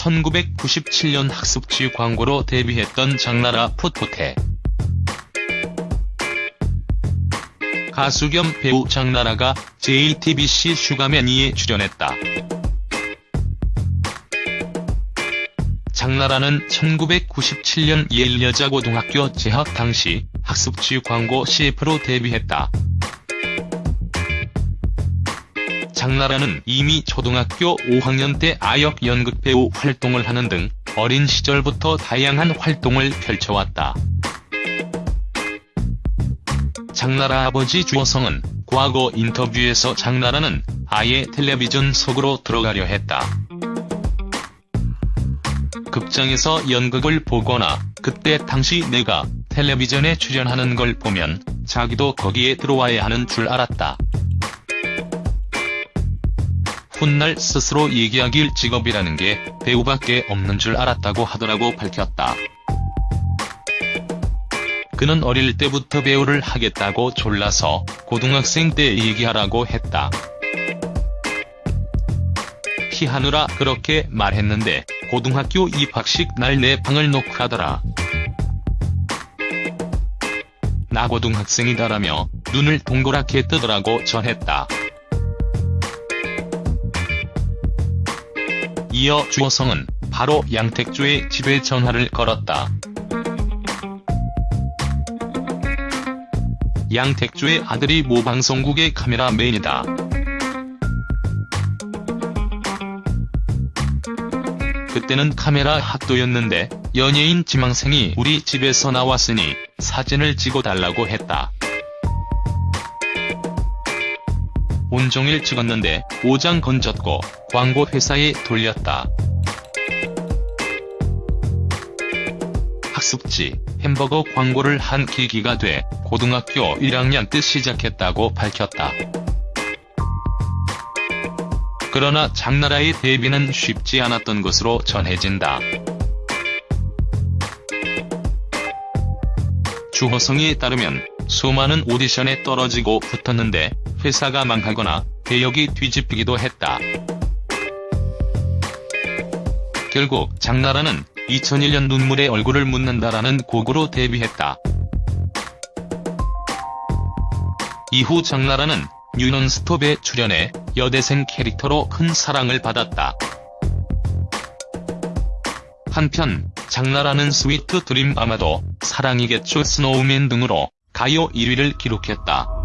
1997년 학습지 광고로 데뷔했던 장나라 풋풋해. 가수 겸 배우 장나라가 JTBC 슈가맨2에 출연했다. 장나라는 1997년 예일여자고등학교 재학 당시 학습지 광고 CF로 데뷔했다. 장나라는 이미 초등학교 5학년 때 아역 연극 배우 활동을 하는 등 어린 시절부터 다양한 활동을 펼쳐왔다. 장나라 아버지 주호성은 과거 인터뷰에서 장나라는 아예 텔레비전 속으로 들어가려 했다. 극장에서 연극을 보거나 그때 당시 내가 텔레비전에 출연하는 걸 보면 자기도 거기에 들어와야 하는 줄 알았다. 훗날 스스로 얘기하길 직업이라는 게 배우밖에 없는 줄 알았다고 하더라고 밝혔다. 그는 어릴 때부터 배우를 하겠다고 졸라서 고등학생 때 얘기하라고 했다. 피하느라 그렇게 말했는데 고등학교 입학식 날 내 방을 녹화하더라. 나 고등학생이다라며 눈을 동그랗게 뜨더라고 전했다. 이어 주호성은 바로 양택조의 집에 전화를 걸었다. 양택조의 아들이 모 방송국의 카메라맨이다. 그때는 카메라 학도였는데 연예인 지망생이 우리 집에서 나왔으니 사진을 찍어달라고 했다. 온종일 찍었는데 5장 건졌고 광고 회사에 돌렸다. 학습지, 햄버거 광고를 한 계기가 돼 고등학교 1학년 때 시작했다고 밝혔다. 그러나 장나라의 데뷔는 쉽지 않았던 것으로 전해진다. 주호성에 따르면 수많은 오디션에 떨어지고 붙었는데 회사가 망하거나 배역이 뒤집히기도 했다. 결국 장나라는 2001년 눈물의 얼굴을 묻는다라는 곡으로 데뷔했다. 이후 장나라는 뉴논스톱에 출연해 여대생 캐릭터로 큰 사랑을 받았다. 한편 장나라는 스위트 드림 아마도 사랑이겠죠 스노우맨 등으로 가요 1위를 기록했다.